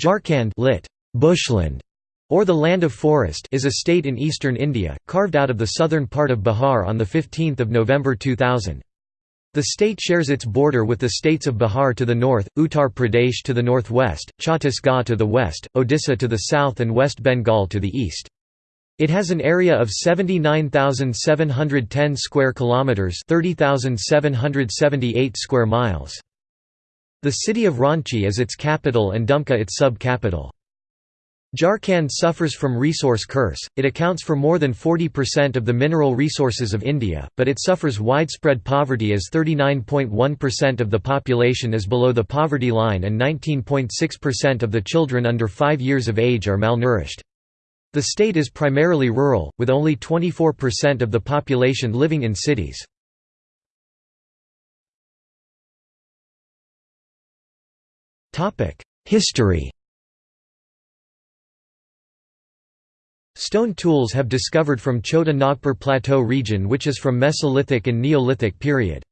Jharkhand lit. Bushland, or the Land of Forest is a state in eastern India, carved out of the southern part of Bihar on 15 November 2000. The state shares its border with the states of Bihar to the north, Uttar Pradesh to the northwest, Chhattisgarh to the west, Odisha to the south and West Bengal to the east. It has an area of 79,710 square kilometers, 30,778 square miles. The city of Ranchi is its capital and Dumka its sub-capital. Jharkhand suffers from resource curse, it accounts for more than 40% of the mineral resources of India, but it suffers widespread poverty as 39.1% of the population is below the poverty line and 19.6% of the children under 5 years of age are malnourished. The state is primarily rural, with only 24% of the population living in cities. History Stone tools have discovered from Chota Nagpur Plateau region which is from Mesolithic and Neolithic period.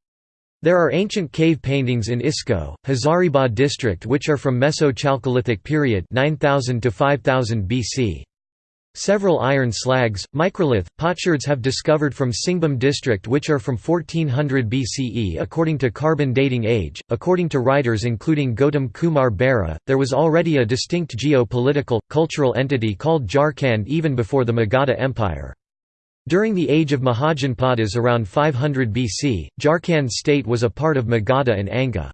There are ancient cave paintings in Isko, Hazaribagh district which are from Meso-Chalcolithic period 9000 to 5000 BC. Several iron slags, microlith, potsherds have discovered from Singhbhum district which are from 1400 BCE according to carbon dating age. According to writers including Gautam Kumar Bera, there was already a distinct geo-political, cultural entity called Jharkhand even before the Magadha Empire. During the age of Mahajanpadas around 500 BC, Jharkhand state was a part of Magadha and Anga.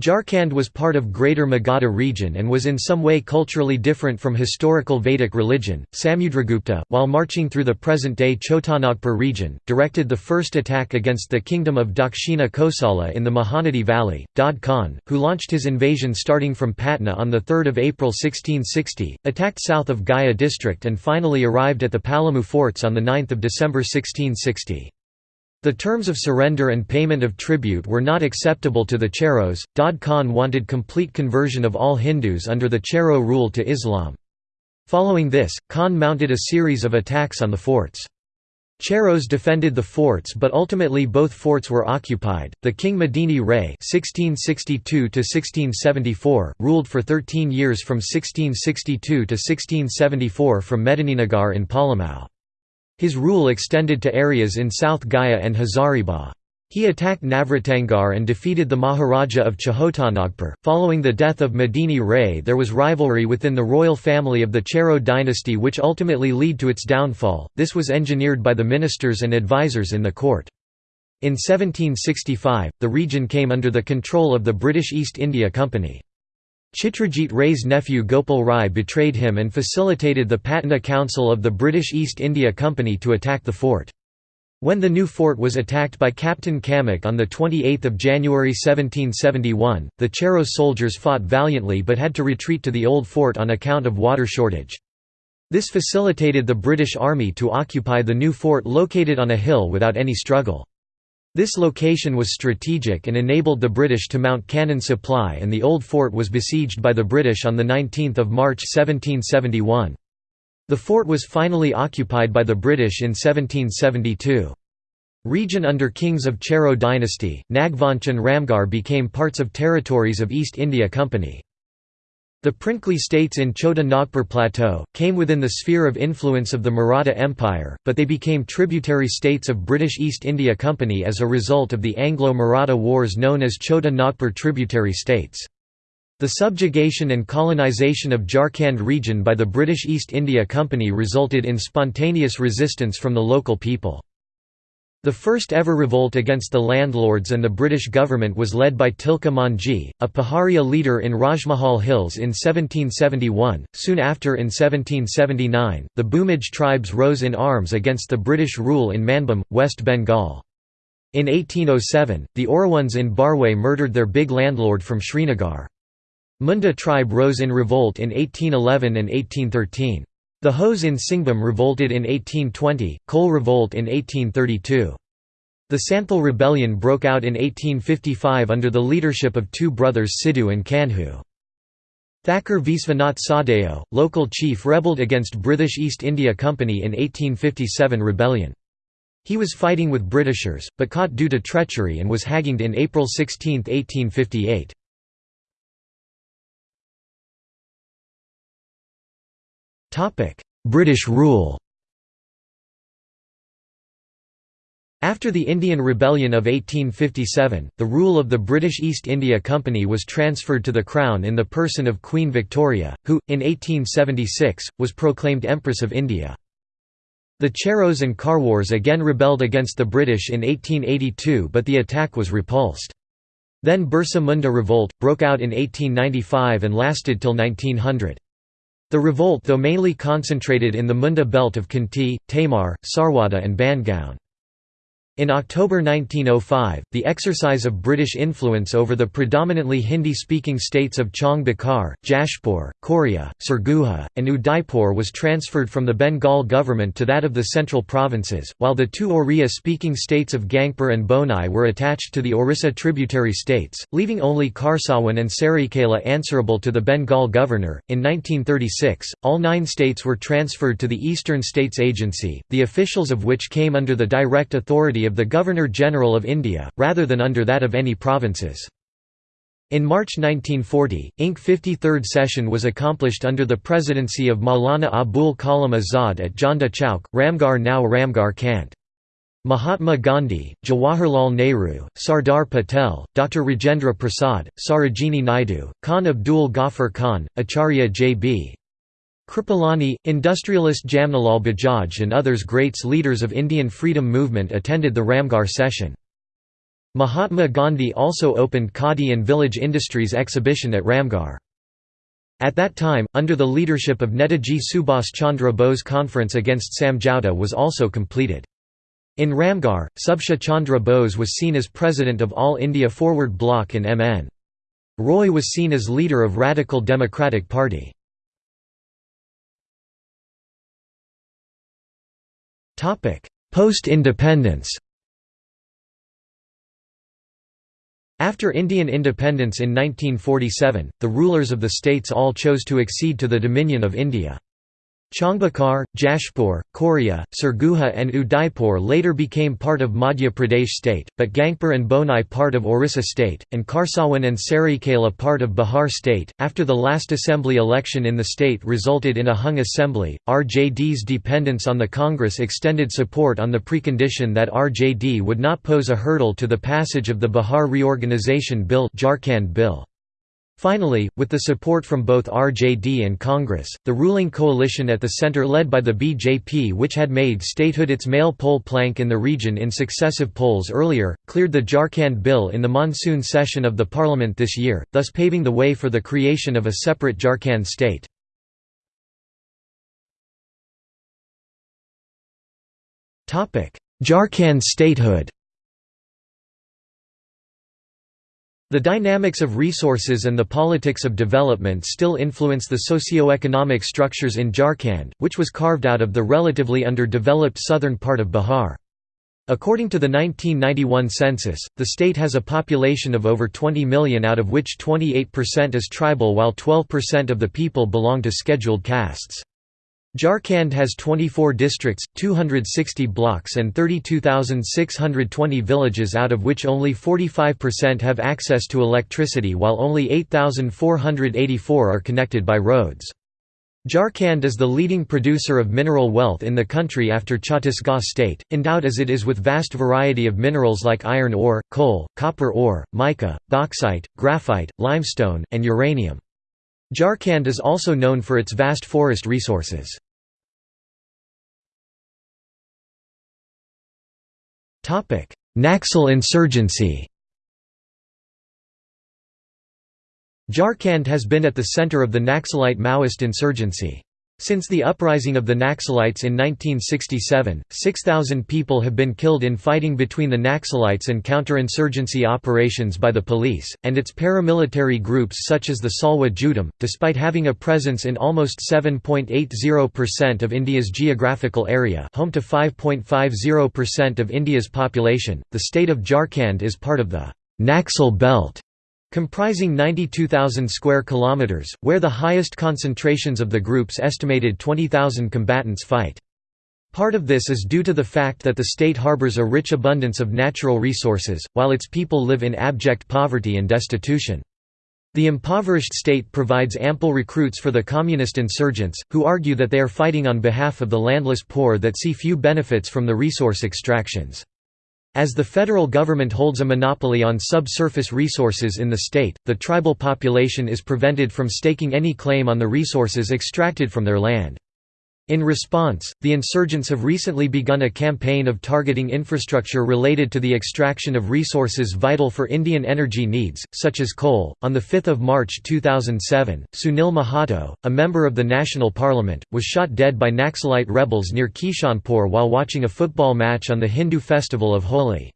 Jharkhand was part of Greater Magadha region and was in some way culturally different from historical Vedic religion. Samudragupta, while marching through the present-day Chotanagpur region, directed the first attack against the kingdom of Dakshina Kosala in the Mahanadi valley. Daud Khan, who launched his invasion starting from Patna on 3 April 1660, attacked south of Gaya district and finally arrived at the Palamu forts on 9 December 1660. The terms of surrender and payment of tribute were not acceptable to the Cheros. Daud Khan wanted complete conversion of all Hindus under the Chero rule to Islam. Following this, Khan mounted a series of attacks on the forts. Cheros defended the forts but ultimately both forts were occupied. The king Medini Ray (1662–1674) ruled for 13 years from 1662 to 1674 from Medininagar in Palamau. His rule extended to areas in South Gaya and Hazaribagh. He attacked Navratangarh and defeated the Maharaja of Chotanagpur. Following the death of Medini Ray, there was rivalry within the royal family of the Chero dynasty, which ultimately led to its downfall. This was engineered by the ministers and advisers in the court. In 1765, the region came under the control of the British East India Company. Chitrajit Ray's nephew Gopal Rai betrayed him and facilitated the Patna Council of the British East India Company to attack the fort. When the new fort was attacked by Captain Camac on 28 January 1771, the Chero soldiers fought valiantly but had to retreat to the old fort on account of water shortage. This facilitated the British Army to occupy the new fort located on a hill without any struggle. This location was strategic and enabled the British to mount cannon supply and the old fort was besieged by the British on 19 March 1771. The fort was finally occupied by the British in 1772. Region under kings of Chero dynasty, Nagvansh and Ramgarh became parts of territories of East India Company. The princely states in Chota Nagpur Plateau, came within the sphere of influence of the Maratha Empire, but they became tributary states of British East India Company as a result of the Anglo-Maratha Wars known as Chota Nagpur tributary states. The subjugation and colonization of Jharkhand region by the British East India Company resulted in spontaneous resistance from the local people. The first ever revolt against the landlords and the British government was led by Tilka Manjhi, a Paharia leader in Rajmahal Hills in 1771. Soon after in 1779, the Bhumij tribes rose in arms against the British rule in Manbhum, West Bengal. In 1807, the Oraons in Barway murdered their big landlord from Srinagar. Munda tribe rose in revolt in 1811 and 1813. The Hos in Singhbhum revolted in 1820, Kole revolt in 1832. The Santhal rebellion broke out in 1855 under the leadership of two brothers Sidhu and Kanhu. Thakur Vishwanath Shahdeo, local chief rebelled against British East India Company in 1857 rebellion. He was fighting with Britishers, but caught due to treachery and was hanged in April 16, 1858. British rule After the Indian Rebellion of 1857, the rule of the British East India Company was transferred to the Crown in the person of Queen Victoria, who, in 1876, was proclaimed Empress of India. The Cheros and Kharwars again rebelled against the British in 1882 but the attack was repulsed. Then Birsa Munda revolt, broke out in 1895 and lasted till 1900. The revolt though mainly concentrated in the Munda belt of Khunti, Tamar, Sarwada and Bangaon. In October 1905, the exercise of British influence over the predominantly Hindi-speaking states of Bakar, Jashpur, Koria, Sarguja, and Udaipur was transferred from the Bengal government to that of the central provinces, while the two Oriya-speaking states of Gangpur and Bonai were attached to the Orissa tributary states, leaving only Kharsawan and Saraikela answerable to the Bengal governor. In 1936, all nine states were transferred to the Eastern States Agency, the officials of which came under the direct authority of the Governor-General of India, rather than under that of any provinces. In March 1940, Inc. 53rd session was accomplished under the presidency of Maulana Abul Kalam Azad at Jhanda Chowk, Ramgarh now Ramgarh Cant. Mahatma Gandhi, Jawaharlal Nehru, Sardar Patel, Dr. Rajendra Prasad, Sarojini Naidu, Khan Abdul Ghaffar Khan, Acharya J.B. Kripalani, industrialist Jamnalal Bajaj and others greats leaders of Indian freedom movement attended the Ramgarh session. Mahatma Gandhi also opened Khadi and village industries exhibition at Ramgarh. At that time, under the leadership of Netaji Subhas Chandra Bose conference against Samjhauta was also completed. In Ramgarh, Subhas Chandra Bose was seen as president of All India Forward Bloc and MN. Roy was seen as leader of Radical Democratic Party. Post-independence After Indian independence in 1947, the rulers of the states all chose to accede to the Dominion of India. Changbhakar, Jashpur, Koria, Sarguja and Udaipur later became part of Madhya Pradesh state, but Gangpur and Bonai part of Orissa state, and Kharsawan and Saraikela part of Bihar state. After the last assembly election in the state resulted in a hung assembly, RJD's dependence on the Congress extended support on the precondition that RJD would not pose a hurdle to the passage of the Bihar Reorganization Bill, Jharkhand Bill. Finally, with the support from both RJD and Congress, the ruling coalition at the center led by the BJP which had made statehood its male poll plank in the region in successive polls earlier, cleared the Jharkhand bill in the monsoon session of the parliament this year, thus paving the way for the creation of a separate Jharkhand state. Jharkhand statehood The dynamics of resources and the politics of development still influence the socio-economic structures in Jharkhand, which was carved out of the relatively underdeveloped southern part of Bihar. According to the 1991 census, the state has a population of over 20 million out of which 28% is tribal while 12% of the people belong to scheduled castes. Jharkhand has 24 districts, 260 blocks and 32,620 villages out of which only 45% have access to electricity while only 8,484 are connected by roads. Jharkhand is the leading producer of mineral wealth in the country after Chhattisgarh state, endowed as it is with vast variety of minerals like iron ore, coal, copper ore, mica, bauxite, graphite, limestone, and uranium. Jharkhand is also known for its vast forest resources. Naxal insurgency Jharkhand has been at the center of the Naxalite Maoist insurgency. Since the uprising of the Naxalites in 1967, 6,000 people have been killed in fighting between the Naxalites and counterinsurgency operations by the police, and its paramilitary groups such as the Salwa Judum. Despite having a presence in almost 7.80% of India's geographical area, home to 5.50% of India's population, the state of Jharkhand is part of the Naxal belt comprising 92,000 square kilometers, where the highest concentrations of the group's estimated 20,000 combatants fight. Part of this is due to the fact that the state harbors a rich abundance of natural resources, while its people live in abject poverty and destitution. The impoverished state provides ample recruits for the communist insurgents, who argue that they are fighting on behalf of the landless poor that see few benefits from the resource extractions. As the federal government holds a monopoly on subsurface resources in the state, the tribal population is prevented from staking any claim on the resources extracted from their land. In response, the insurgents have recently begun a campaign of targeting infrastructure related to the extraction of resources vital for Indian energy needs, such as coal. On 5 March 2007, Sunil Mahato, a member of the National Parliament, was shot dead by Naxalite rebels near Kishanpur while watching a football match on the Hindu festival of Holi.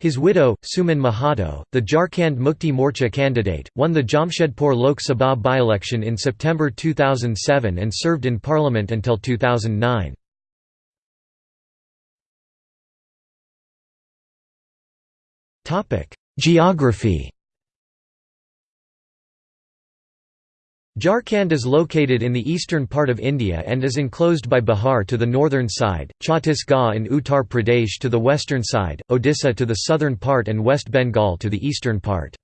His widow, Suman Mahato, the Jharkhand Mukti Morcha candidate, won the Jamshedpur Lok Sabha by-election in September 2007 and served in parliament until 2009. Geography Jharkhand is located in the eastern part of India and is enclosed by Bihar to the northern side, Chhattisgarh and Uttar Pradesh to the western side, Odisha to the southern part and West Bengal to the eastern part.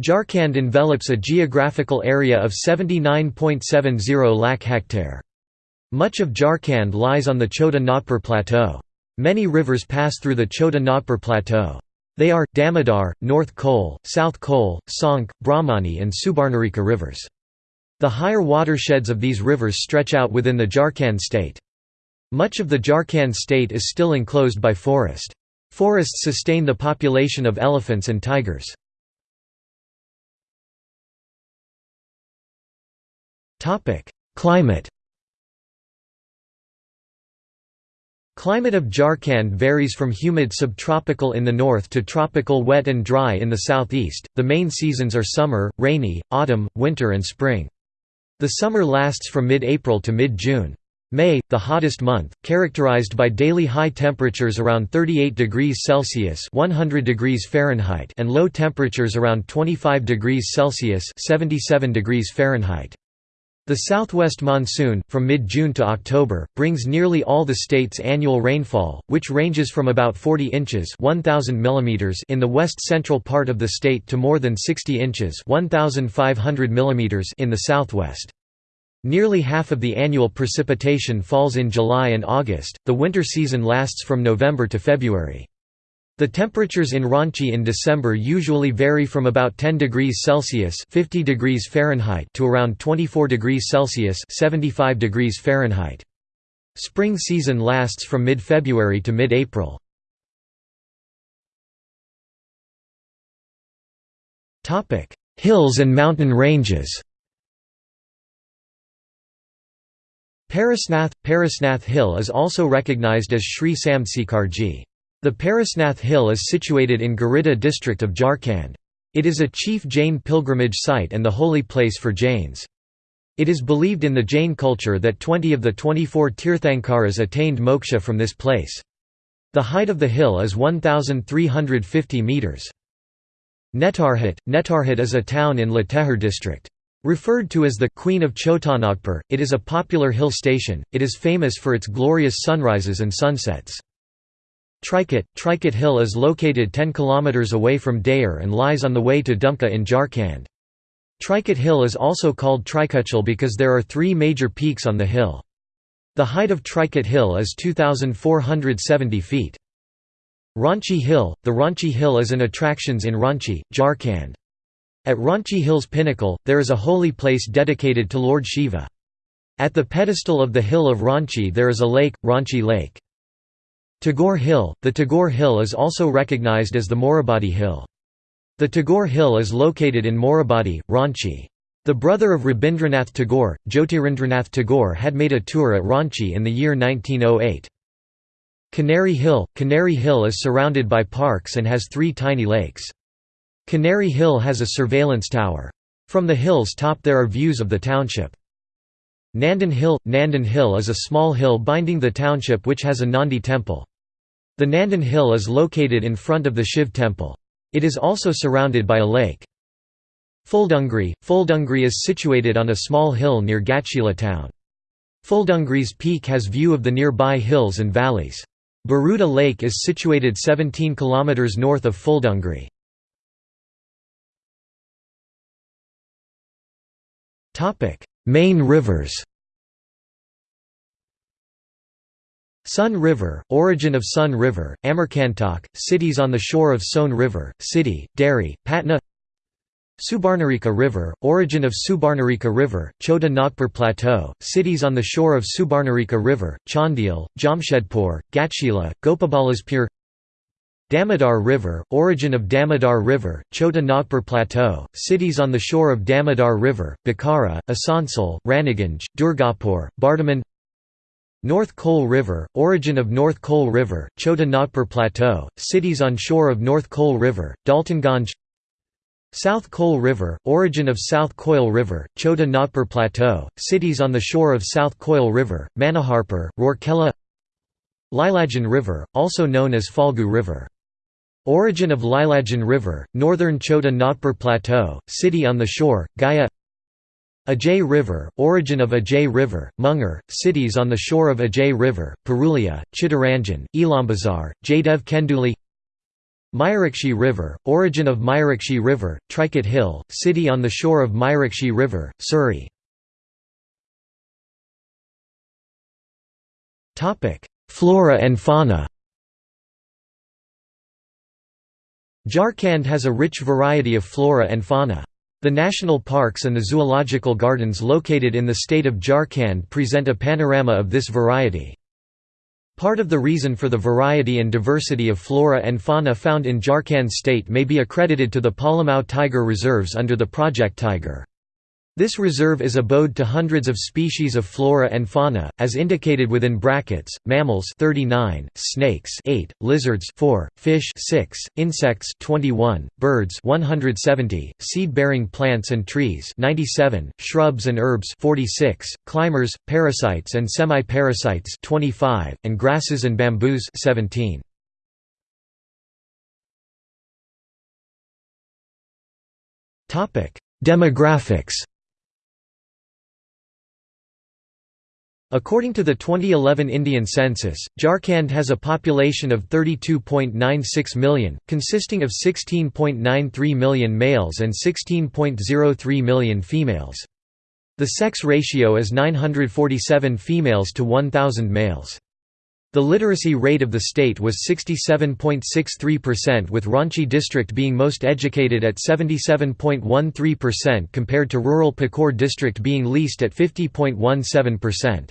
Jharkhand envelops a geographical area of 79.70 lakh hectare. Much of Jharkhand lies on the Chota Nagpur Plateau. Many rivers pass through the Chota Nagpur Plateau. They are, Damodar, North Koel, South Koel, Sonk, Brahmani and Subarnarekha rivers. The higher watersheds of these rivers stretch out within the Jharkhand state. Much of the Jharkhand state is still enclosed by forest. Forests sustain the population of elephants and tigers. Climate Climate of Jharkhand varies from humid subtropical in the north to tropical wet and dry in the southeast. The main seasons are summer, rainy, autumn, winter and spring. The summer lasts from mid-April to mid-June. May, the hottest month, characterized by daily high temperatures around 38 degrees Celsius (100 degrees Fahrenheit) and low temperatures around 25 degrees Celsius (77 degrees Fahrenheit). The southwest monsoon, from mid-June to October, brings nearly all the state's annual rainfall, which ranges from about 40 inches 1,000 mm in the west-central part of the state to more than 60 inches 1,500 mm in the southwest. Nearly half of the annual precipitation falls in July and August, the winter season lasts from November to February. The temperatures in Ranchi in December usually vary from about 10 degrees Celsius (50 degrees Fahrenheit) to around 24 degrees Celsius (75 degrees Fahrenheit). Spring season lasts from mid-February to mid-April. Topic: Hills and mountain ranges. Parasnath – Parasnath Hill is also recognized as Sri Sam Shikharji. The Parasnath Hill is situated in Giridih district of Jharkhand. It is a chief Jain pilgrimage site and the holy place for Jains. It is believed in the Jain culture that 20 of the 24 Tirthankaras attained moksha from this place. The height of the hill is 1,350 metres. Netarhat – Netarhat is a town in Latehar district. Referred to as the «Queen of Chotanagpur», it is a popular hill station, it is famous for its glorious sunrises and sunsets. Trikut Hill is located 10 km away from Dayer and lies on the way to Dumka in Jharkhand. Trikut Hill is also called Trikuchal because there are three major peaks on the hill. The height of Trikut Hill is 2,470 feet. Ranchi Hill – The Ranchi Hill is an attractions in Ranchi, Jharkhand. At Ranchi Hill's pinnacle, there is a holy place dedicated to Lord Shiva. At the pedestal of the hill of Ranchi there is a lake, Ranchi Lake. Tagore Hill – The Tagore Hill is also recognized as the Morabadi Hill. The Tagore Hill is located in Morabadi, Ranchi. The brother of Rabindranath Tagore, Jyotirindranath Tagore had made a tour at Ranchi in the year 1908. Canary Hill – Canary Hill is surrounded by parks and has three tiny lakes. Canary Hill has a surveillance tower. From the hill's top there are views of the township. Nandan Hill – Nandan Hill is a small hill binding the township which has a Nandi temple. The Nandan Hill is located in front of the Shiv temple. It is also surrounded by a lake. Fuldungri – Fuldungri is situated on a small hill near Ghatshila town. Fuldungri's peak has view of the nearby hills and valleys. Baruda Lake is situated 17 km north of Fuldungri. Main rivers Son River, origin of Son River, Amarkantak, cities on the shore of Son River, City, Dehri, Patna. Subarnarekha River, origin of Subarnarekha River, Chota Nagpur Plateau, cities on the shore of Subarnarekha River, Chandil, Jamshedpur, Ghatshila, Gopabalaspur. Damodar River, origin of Damodar River, Chota Nagpur Plateau, cities on the shore of Damodar River, Bokaro, Asansol, Raniganj, Durgapur, Bardhaman North Koel River, origin of North Koel River, Chota Nagpur Plateau, cities on shore of North Koel River, Daltonganj. South Koel River, origin of South Koel River, Chota Nagpur Plateau, cities on the shore of South Koel River, Manoharpur, Rourkela. Lilajan River, also known as Falgu River. Origin of Lilajan River, northern Chota Nagpur Plateau, city on the shore, Gaya Ajay River, origin of Ajay River, Munger, cities on the shore of Ajay River, Purulia, Chittaranjan, Elambazar, Jaydev Kenduli Mayurakshi River, origin of Mayurakshi River, Trikut Hill, city on the shore of Mayurakshi River, Suri. Flora and fauna Jharkhand has a rich variety of flora and fauna. The national parks and the zoological gardens located in the state of Jharkhand present a panorama of this variety. Part of the reason for the variety and diversity of flora and fauna found in Jharkhand state may be accredited to the Palamau tiger reserves under the Project Tiger. This reserve is abode to hundreds of species of flora and fauna, as indicated within brackets: mammals 39, snakes 8, lizards 4, fish 6, insects 21, birds 170, seed-bearing plants and trees 97, shrubs and herbs 46, climbers, parasites and semi-parasites 25, and grasses and bamboos 17. Topic: Demographics According to the 2011 Indian census, Jharkhand has a population of 32.96 million, consisting of 16.93 million males and 16.03 million females. The sex ratio is 947 females to 1,000 males. The literacy rate of the state was 67.63% with Ranchi district being most educated at 77.13% compared to rural Pakur district being least at 50.17%.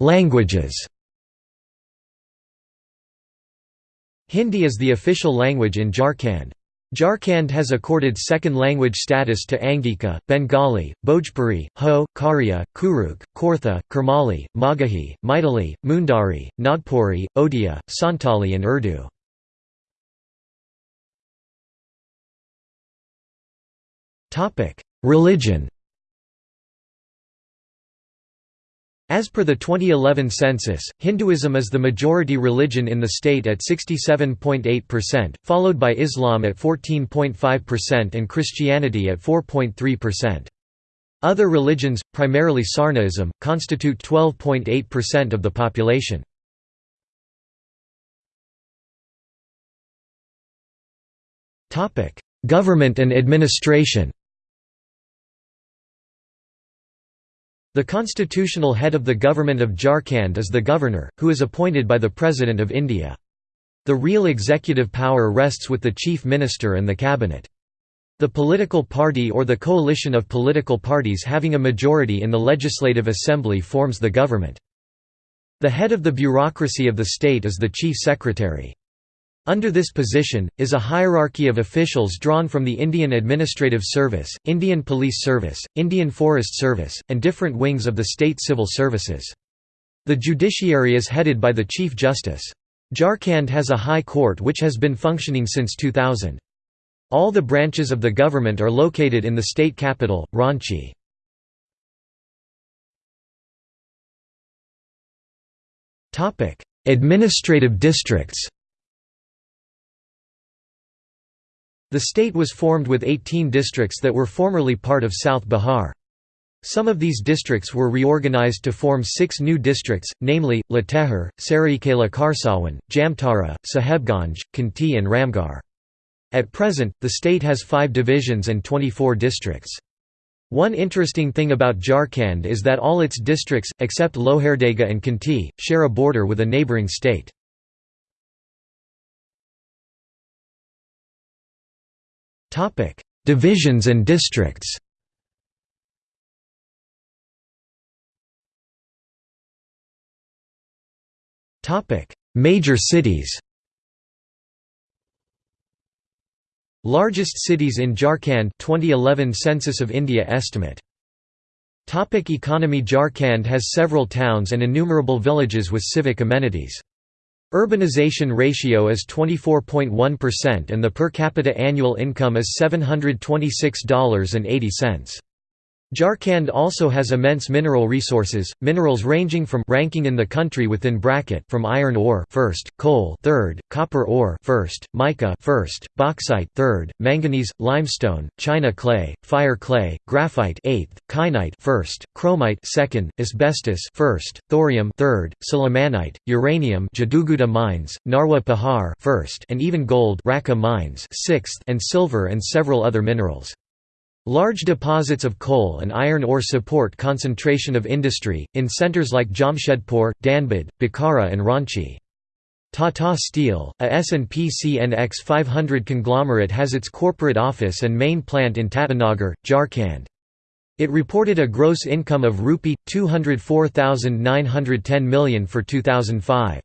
Languages Hindi is the official language in Jharkhand. Jharkhand has accorded second language status to Angika, Bengali, Bhojpuri, Ho, Kharia, Kurukh, Khortha, Kurmali, Magahi, Maithili, Mundari, Nagpuri, Odia, Santali and Urdu. Religion As per the 2011 census, Hinduism is the majority religion in the state at 67.8%, followed by Islam at 14.5% and Christianity at 4.3%. Other religions, primarily Sarnaism, constitute 12.8% of the population. Government and administration The constitutional head of the government of Jharkhand is the governor, who is appointed by the President of India. The real executive power rests with the chief minister and the cabinet. The political party or the coalition of political parties having a majority in the legislative assembly forms the government. The head of the bureaucracy of the state is the chief secretary. Under this position, is a hierarchy of officials drawn from the Indian Administrative Service, Indian Police Service, Indian Forest Service, and different wings of the state civil services. The judiciary is headed by the Chief Justice. Jharkhand has a high court which has been functioning since 2000. All the branches of the government are located in the state capital, Ranchi. Administrative districts The state was formed with 18 districts that were formerly part of South Bihar. Some of these districts were reorganized to form six new districts, namely, Latehar, Saraikela Kharsawan, Jamtara, Sahebganj, Khunti and Ramgarh. At present, the state has five divisions and 24 districts. One interesting thing about Jharkhand is that all its districts, except Lohardaga and Khunti, share a border with a neighbouring state. Divisions and districts. Major cities. Largest cities in Jharkhand 2011 Census of India estimate. Topic. Economy. Jharkhand has several towns and innumerable villages with civic amenities. Urbanization ratio is 24.1% and the per capita annual income is $726.80. Jharkhand also has immense mineral resources, minerals ranging from ranking in the country within bracket from iron ore first, coal third, copper ore first, mica first, bauxite third, manganese, limestone, china clay, fire clay, graphite eighth, kyanite first, chromite second, asbestos first, thorium third, sillimanite, uranium Jaduguda mines, Narwa Pahar first, and even gold Rakha mines sixth, and silver and several other minerals. Large deposits of coal and iron ore support concentration of industry, in centres like Jamshedpur, Dhanbad, Bokaro and Ranchi. Tata Steel, a S&P CNX 500 conglomerate has its corporate office and main plant in Tatanagar, Jharkhand. It reported a gross income of Rupee 204,910 million for 2005.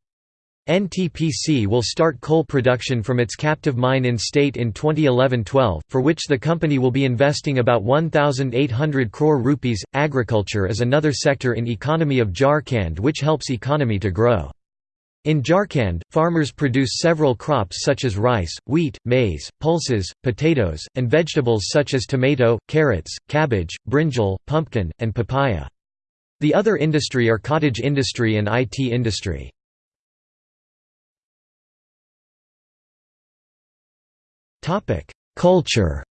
NTPC will start coal production from its captive mine in state in 2011-12, for which the company will be investing about 1,800 crore rupees. Agriculture is another sector in economy of Jharkhand which helps economy to grow. In Jharkhand, farmers produce several crops such as rice, wheat, maize, pulses, potatoes, and vegetables such as tomato, carrots, cabbage, brinjal, pumpkin, and papaya. The other industry are cottage industry and IT industry. Topic: Culture.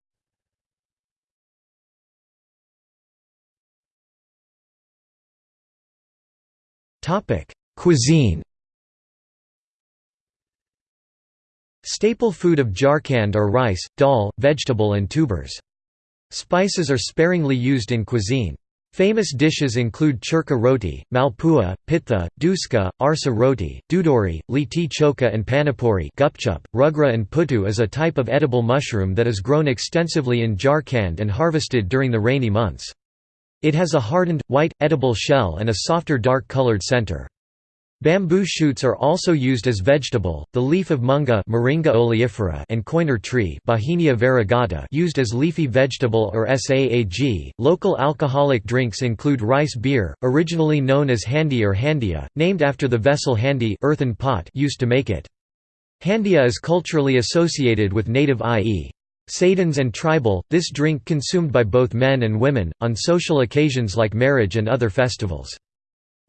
Topic: Cuisine. Staple food of Jharkhand are rice, dal, vegetable and tubers. Spices are sparingly used in cuisine. Famous dishes include churka roti, malpua, pitha, duska, arsa roti, dudori, liti choka and panipuri gupchup. Rugra and puttu is a type of edible mushroom that is grown extensively in Jharkhand and harvested during the rainy months. It has a hardened, white, edible shell and a softer dark-colored center. Bamboo shoots are also used as vegetable. The leaf of munga Moringa oleifera and koiner tree Bauhinia variegata used as leafy vegetable or saag. Local alcoholic drinks include rice beer, originally known as handi or handia, named after the vessel handi earthen pot used to make it. Handia is culturally associated with native i.e. Saidans and tribal, this drink consumed by both men and women, on social occasions like marriage and other festivals.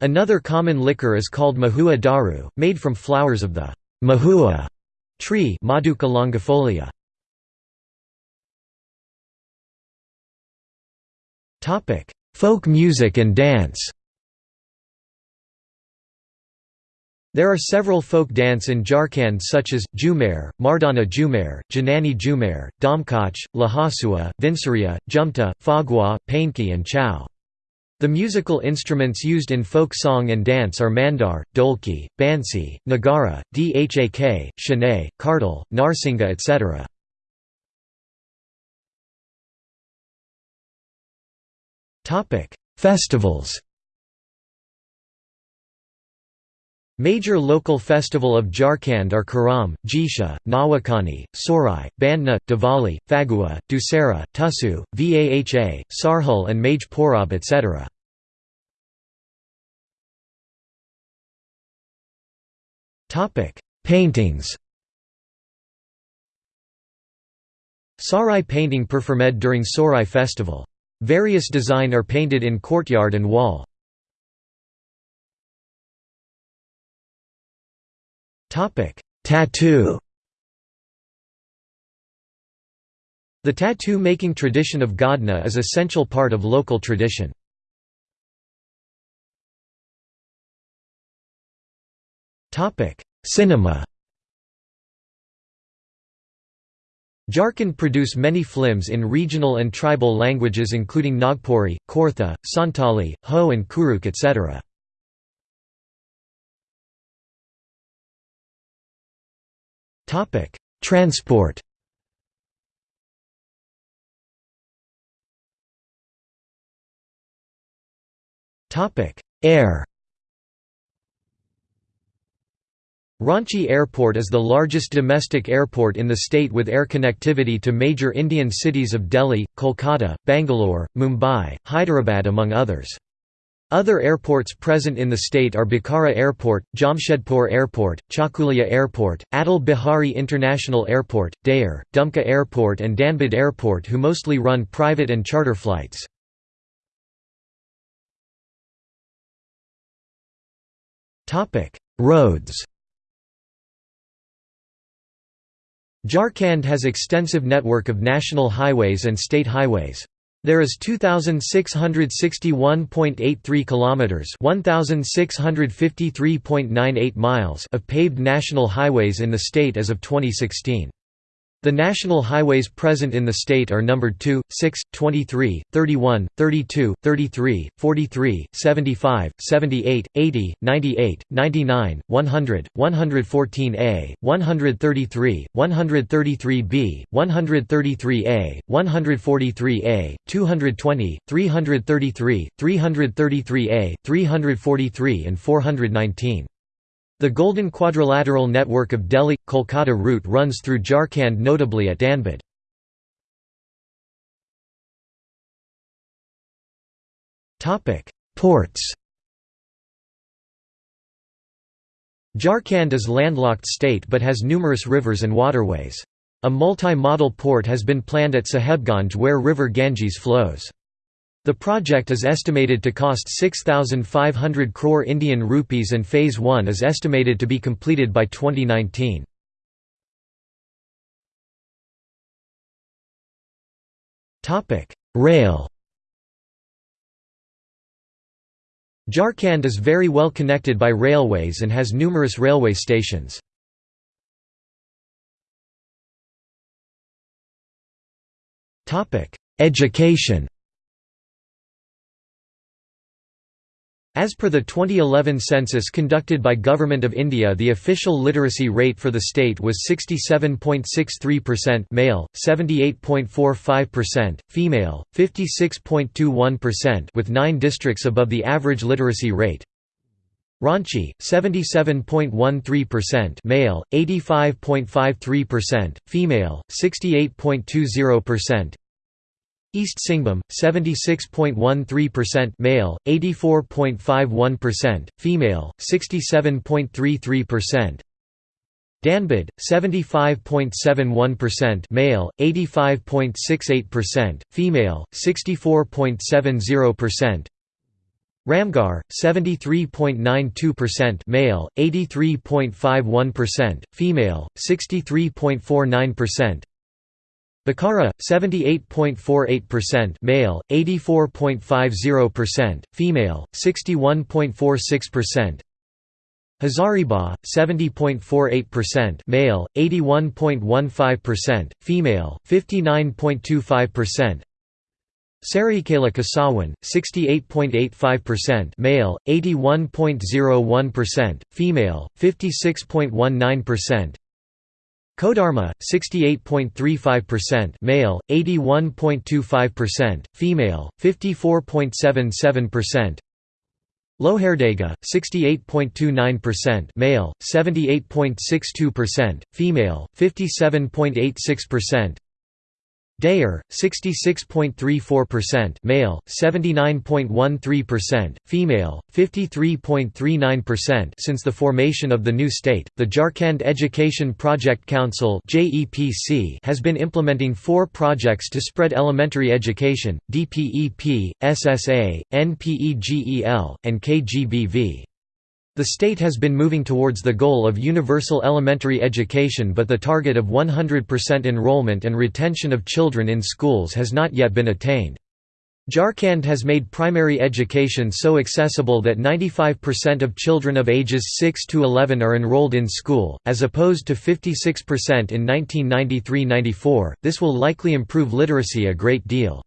Another common liquor is called mahua daru, made from flowers of the mahua tree Maduca longifolia. Topic: Folk music and dance There are several folk dance in Jharkhand such as, Jhumer, Mardana Jhumer, Janani Jhumer, Damkach, Lahasua, Vinsaria, Jumta, Phagua, Painki and Chhau. The musical instruments used in folk song and dance are mandar, dolki, bansi, nagara, dhak, shanay, kartal, narsinga etc. Festivals Major local festival of Jharkhand are Karam, Jisha, Nawakani, Sorai, Bandna, Diwali, Fagua, Dussehra, Tusu, Vaha, Sarhul and Maj Porab etc. Paintings Sarai painting performed during Sorai festival. Various design are painted in courtyard and wall. Tattoo The tattoo-making tradition of Godna is essential part of local tradition. Cinema Jharkhand produce many films in regional and tribal languages including Nagpuri, Khortha, Santali, Ho and Kurukh etc. Transport Air Ranchi Airport is the largest domestic airport in the state with air connectivity to major Indian cities of Delhi, Kolkata, Bangalore, Mumbai, Hyderabad among others. Other airports present in the state are Bokaro Airport, Jamshedpur Airport, Chakulia Airport, Atal Bihari International Airport, Dayer, Dumka Airport and Dhanbad Airport who mostly run private and charter flights. Roads Jharkhand has extensive network of national highways and state highways. There is 2661.83 kilometers, 1653.98 miles of paved national highways in the state as of 2016. The national highways present in the state are numbered 2, 6, 23, 31, 32, 33, 43, 75, 78, 80, 98, 99, 100, 114A, 133, 133B, 133A, 143A, 220, 333, 333A, 343 and 419. The Golden Quadrilateral network of Delhi-Kolkata route runs through Jharkhand notably at Dhanbad. Ports Jharkhand is landlocked state but has numerous rivers and waterways. A multi-modal port has been planned at Sahebganj where river Ganges flows. The project is estimated to cost 6,500 crore Indian rupees and Phase 1 is estimated to be completed by 2019. Rail Jharkhand is very well connected by railways and has numerous railway stations. Education As per the 2011 census conducted by Government of India the official literacy rate for the state was 67.63% male, 78.45%, female, 56.21% with 9 districts above the average literacy rate. Ranchi, 77.13% male, 85.53%, female, 68.20%, East Singhbhum, 76.13% male, 84.51%, female, 67.33%. Dhanbad, 75.71% male, 85.68%, female, 64.70%. Ramgarh, 73.92% male, 83.51%, female, 63.49%. Bokaro 78.48% male, 84.50%, female, 61.46%. Hazaribagh 70.48% male, 81.15%, female, 59.25%. Saraikela Kesawan 68.85% male, 81.01%, female, 56.19%. Kodarma 68.35% male, 81.25%, female, 54.77%. Lohardaga 68.29% male, 78.62%, female, 57.86%. Dayer 66.34% male, 79.13%, female, 53.39% Since the formation of the new state, the Jharkhand Education Project Council has been implementing four projects to spread elementary education: DPEP, SSA, NPEGEL, and KGBV. The state has been moving towards the goal of universal elementary education but the target of 100% enrollment and retention of children in schools has not yet been attained. Jharkhand has made primary education so accessible that 95% of children of ages 6 to 11 are enrolled in school, as opposed to 56% in 1993–94. This will likely improve literacy a great deal.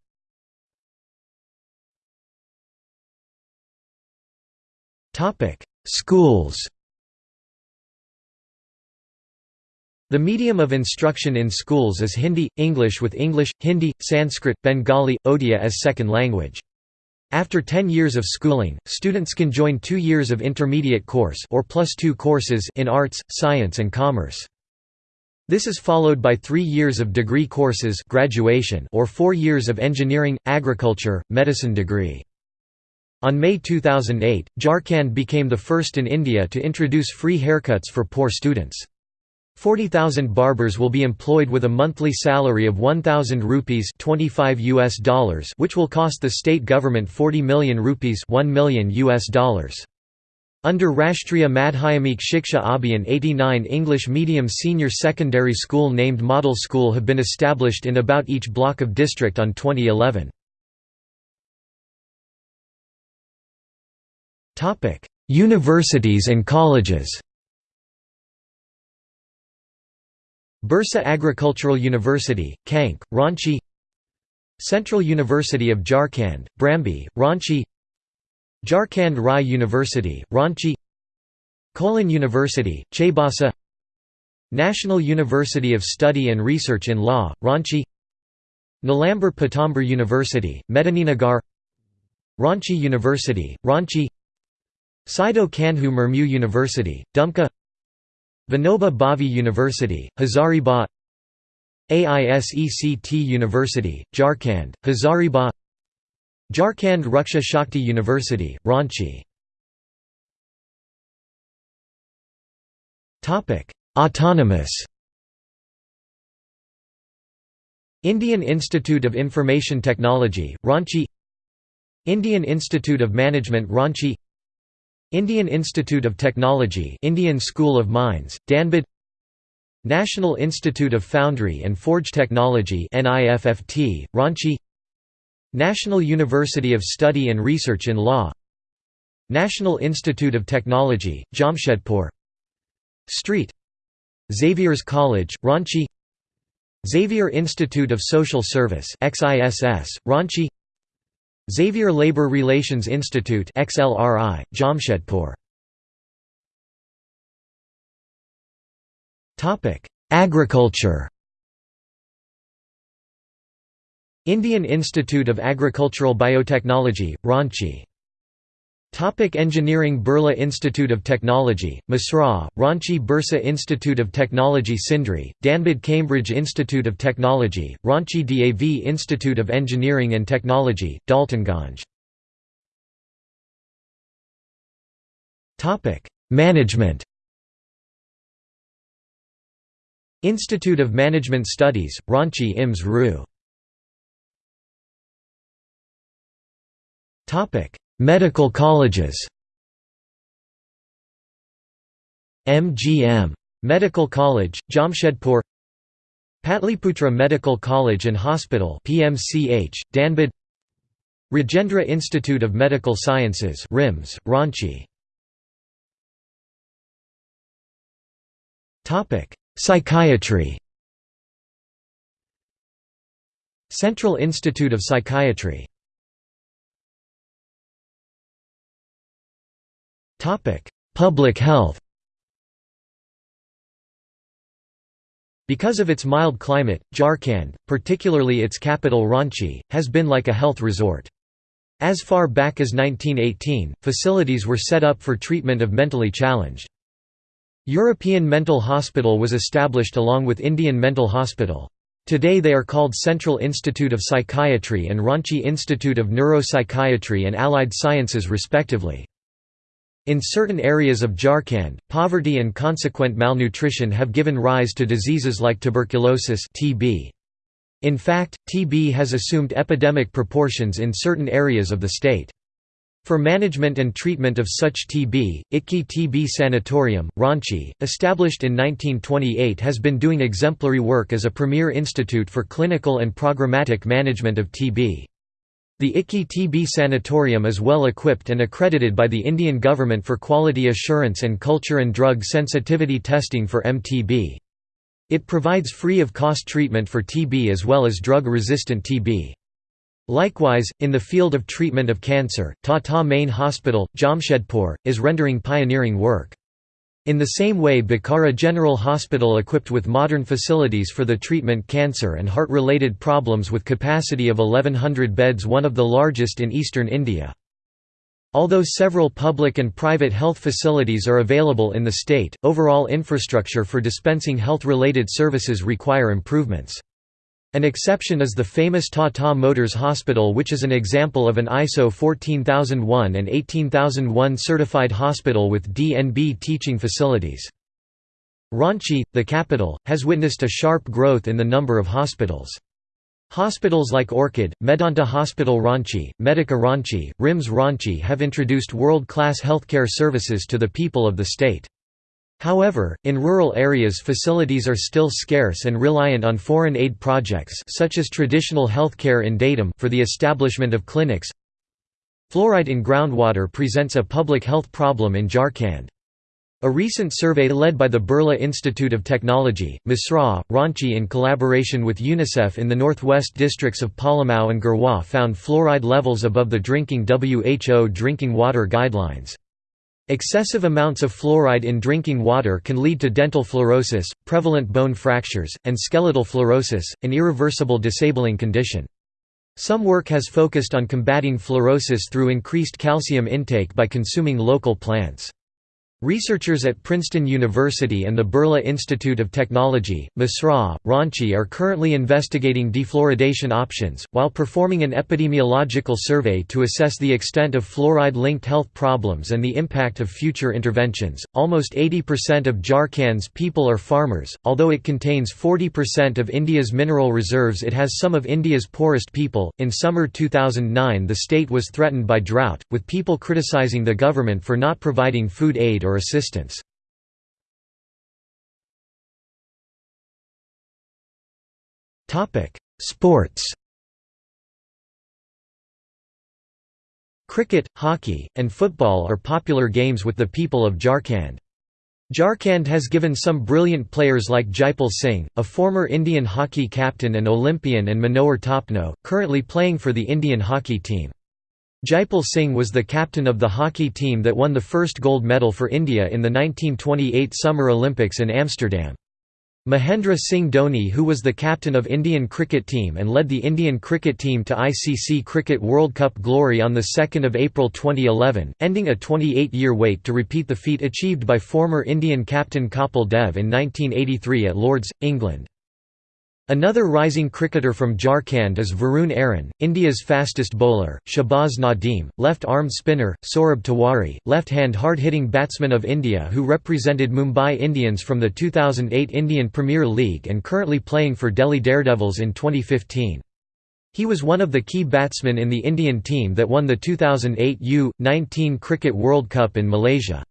Schools The medium of instruction in schools is Hindi, English with English, Hindi, Sanskrit, Bengali, Odia as second language. After 10 years of schooling, students can join 2 years of intermediate course or plus 2 courses in arts, science and commerce. This is followed by 3 years of degree courses graduation or 4 years of engineering, agriculture, medicine degree. On May 2008, Jharkhand became the first in India to introduce free haircuts for poor students. 40,000 barbers will be employed with a monthly salary of 1,000 rupees 25 US dollars which will cost the state government 40 million rupees 1 million US dollars. Under Rashtriya Madhyamik Shiksha Abhiyan 89 English medium senior secondary school named Model School have been established in about each block of district on 2011. Universities and colleges Birsa Agricultural University, Kanke, Ranchi Central University of Jharkhand, Brambe, Ranchi Jharkhand Rai University, Ranchi Kolhan University, Chaibasa National University of Study and Research in Law, Ranchi Nilambar Pitambar University, Medininagar Ranchi University, Ranchi Sido Kanhu Murmu University, Dumka Vinoba Bhave University, Hazaribagh AISECT University, Jharkhand, Hazaribagh Jharkhand Raksha Shakti University, Ranchi Autonomous Indian Institute of Information Technology, Ranchi Indian Institute of Management Ranchi Indian Institute of Technology Indian School of Mines, Dhanbad National Institute of Foundry and Forge Technology NIFFT, Ranchi National University of Study and Research in Law National Institute of Technology, Jamshedpur Street Xavier's College, Ranchi Xavier Institute of Social Service XISS, Ranchi Xavier Labor Relations Institute XLRI, Jamshedpur. Agriculture. Indian Institute of Agricultural Biotechnology, Ranchi Topic engineering Birla Institute of Technology, Mesra, Ranchi Birsa Institute of Technology Sindri, Dhanbad Cambridge Institute of Technology, Ranchi DAV Institute of Engineering and Technology, Daltonganj. Management Institute of Management Studies, Ranchi IMS RU Medical colleges. MGM. Medical College, Jamshedpur. Patliputra Medical College and Hospital PMCH, Dhanbad Rajendra Institute of Medical Sciences RIMS, Ranchi. Psychiatry. Central Institute of Psychiatry Public health Because of its mild climate, Jharkhand, particularly its capital Ranchi, has been like a health resort. As far back as 1918, facilities were set up for treatment of mentally challenged. European Mental Hospital was established along with Indian Mental Hospital. Today they are called Central Institute of Psychiatry and Ranchi Institute of Neuropsychiatry and Allied Sciences respectively. In certain areas of Jharkhand, poverty and consequent malnutrition have given rise to diseases like tuberculosis (TB). In fact, TB has assumed epidemic proportions in certain areas of the state. For management and treatment of such TB, Itki TB Sanatorium, Ranchi, established in 1928 has been doing exemplary work as a premier institute for clinical and programmatic management of TB. The Itki TB Sanatorium is well equipped and accredited by the Indian government for quality assurance and culture and drug sensitivity testing for MTB. It provides free of cost treatment for TB as well as drug-resistant TB. Likewise, in the field of treatment of cancer, Tata Main Hospital, Jamshedpur, is rendering pioneering work. In the same way Bokaro General Hospital equipped with modern facilities for the treatment cancer and heart-related problems with capacity of 1100 beds one of the largest in eastern India. Although several public and private health facilities are available in the state, overall infrastructure for dispensing health-related services require improvements. An exception is the famous Tata Motors Hospital which is an example of an ISO 14001 and 18001 certified hospital with DNB teaching facilities. Ranchi, the capital, has witnessed a sharp growth in the number of hospitals. Hospitals like Orchid, Medanta Hospital Ranchi, Medica Ranchi, RIMS Ranchi have introduced world-class healthcare services to the people of the state. However, in rural areas facilities are still scarce and reliant on foreign aid projects such as traditional healthcare in Datum for the establishment of clinics. Fluoride in groundwater presents a public health problem in Jharkhand. A recent survey led by the Birla Institute of Technology, Mesra, Ranchi in collaboration with UNICEF in the northwest districts of Palamau and Garhwa found fluoride levels above the drinking WHO drinking water guidelines. Excessive amounts of fluoride in drinking water can lead to dental fluorosis, prevalent bone fractures, and skeletal fluorosis, an irreversible disabling condition. Some work has focused on combating fluorosis through increased calcium intake by consuming local plants. Researchers at Princeton University and the Birla Institute of Technology, Mesra, Ranchi are currently investigating defluoridation options, while performing an epidemiological survey to assess the extent of fluoride linked health problems and the impact of future interventions. Almost 80% of Jharkhand's people are farmers, although it contains 40% of India's mineral reserves, it has some of India's poorest people. In summer 2009, the state was threatened by drought, with people criticizing the government for not providing food aid or assistance. Sports Cricket, hockey, and football are popular games with the people of Jharkhand. Jharkhand has given some brilliant players like Jaipal Singh, a former Indian hockey captain and Olympian and Manohar Topno, currently playing for the Indian hockey team. Jaipal Singh was the captain of the hockey team that won the first gold medal for India in the 1928 Summer Olympics in Amsterdam. Mahendra Singh Dhoni who was the captain of Indian cricket team and led the Indian cricket team to ICC Cricket World Cup glory on 2 April 2011, ending a 28-year wait to repeat the feat achieved by former Indian captain Kapil Dev in 1983 at Lords, England. Another rising cricketer from Jharkhand is Varun Aaron, India's fastest bowler, Shahbaz Nadeem, left-arm spinner, Saurabh Tiwari, left-hand hard-hitting batsman of India who represented Mumbai Indians from the 2008 Indian Premier League and currently playing for Delhi Daredevils in 2015. He was one of the key batsmen in the Indian team that won the 2008 U-19 Cricket World Cup in Malaysia.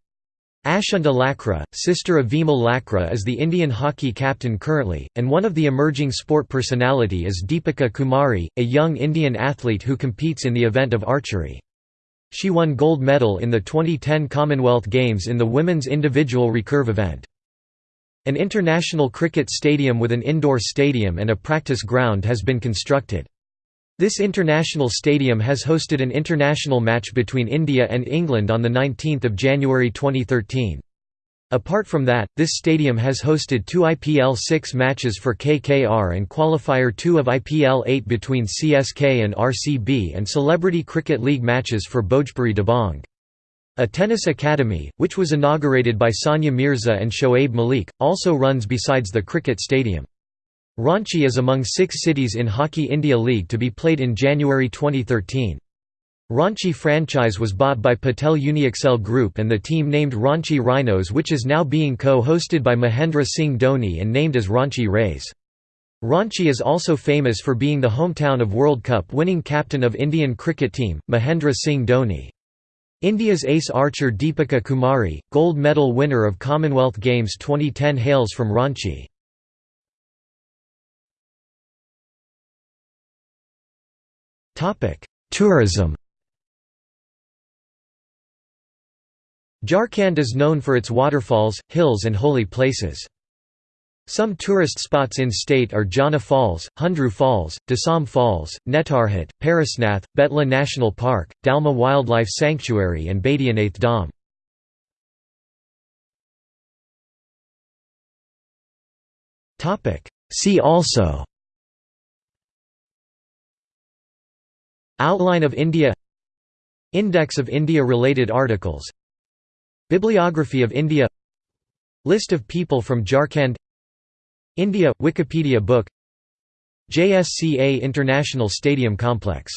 Ashunta Lakra, sister of Vimal Lakra is the Indian hockey captain currently, and one of the emerging sport personality is Deepika Kumari, a young Indian athlete who competes in the event of archery. She won gold medal in the 2010 Commonwealth Games in the women's individual recurve event. An international cricket stadium with an indoor stadium and a practice ground has been constructed. This international stadium has hosted an international match between India and England on 19 January 2013. Apart from that, this stadium has hosted two IPL 6 matches for KKR and qualifier 2 of IPL 8 between CSK and RCB and Celebrity Cricket League matches for Bhojpuri Dabang. A tennis academy, which was inaugurated by Sania Mirza and Shoaib Malik, also runs besides the cricket stadium. Ranchi is among six cities in Hockey India League to be played in January 2013. Ranchi franchise was bought by Patel Uniexcel Group and the team named Ranchi Rhinos which is now being co-hosted by Mahendra Singh Dhoni and named as Ranchi Rays. Ranchi is also famous for being the hometown of World Cup winning captain of Indian cricket team, Mahendra Singh Dhoni. India's ace archer Deepika Kumari, gold medal winner of Commonwealth Games 2010 hails from Ranchi. Tourism Jharkhand is known for its waterfalls, hills and holy places. Some tourist spots in state are Jonha Falls, Hundru Falls, Dasam Falls, Netarhat, Parasnath, Betla National Park, Dalma Wildlife Sanctuary and Baidyanath Dham. See also Outline of India Index of India-related articles Bibliography of India List of people from Jharkhand India – Wikipedia book JSCA International Stadium Complex